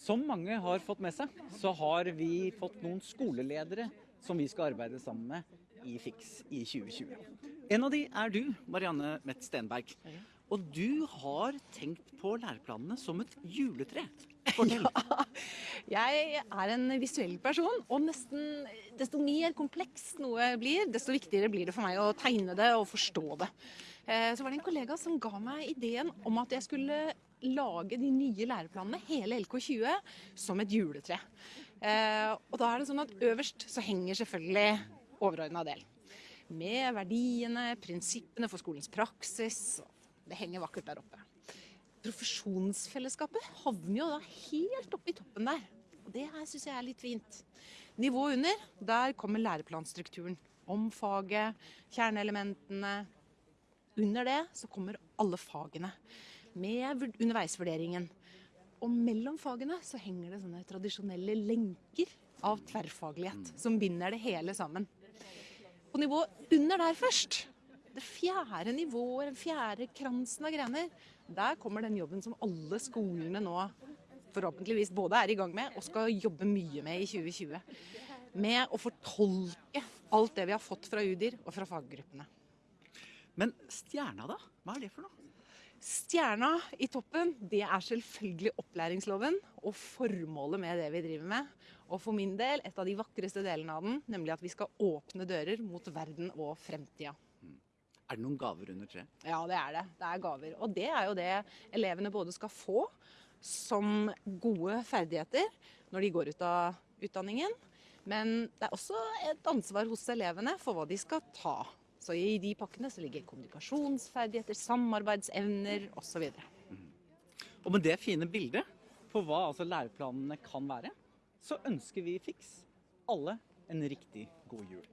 Som mange har fått med seg, så har vi fått noen skoleledere som vi skal arbeide sammen med i Fiks i 2020. En av de er du, Marianne Mett Stenberg. Og du har tenkt på læreplanene som et juletre. Fortell. Jeg er en visuell person, og nesten desto mer kompleks noe blir, desto viktigere blir det for meg å tegne det og forstå det. Eh, Så var det en kollega som ga meg ideen om at jeg skulle lage de nye læreplanene, hele LK20, som et juletre. Eh, Og da er det sånn at øverst så henger selvfølgelig overordna del. Med verdiene, prinsippene for skolens praksis. Det henger vakkert der oppe. Profesjonsfellesskapet havner jo da helt oppe i toppen der. Og det her syns jeg er litt fint. Nivået under, der kommer læreplanstrukturen. Om faget, kjerneelementene. Under det så kommer alle fagene. Med underveisvurderingen. Og mellom fagene så henger det sånne tradisjonelle lenker av tverrfaglighet. Som binder det hele sammen. På nivået under der først, det fjerde nivået, den fjerde kransen av grener, der kommer den jobben som alle skolene nå forhåpentligvis både er i gang med og skal jobbe mye med i 2020. Med å fortolke alt det vi har fått fra UDIR og fra faggruppene. Men stjerna, da? Hva er det for noe? Stjerna i toppen, det er selvfølgelig opplæringsloven og formålet med det vi driver med. Og for min del, et av de vakreste delene av den, nemlig at vi skal åpne dører mot verden og fremtida. Er det noen gaver under treet? Ja, det er det. Det er gaver. Og det er jo det elevene både skal få som gode ferdigheter når de går ut av utdanningen. Men det er også et ansvar hos elevene for hva de skal ta. Så i de pakkene så ligger kommunikasjonsferdigheter, samarbeidsevner osv. Og med det fine bildet på hva altså læreplanene kan være, så ønsker vi Fiks alle en riktig god jul.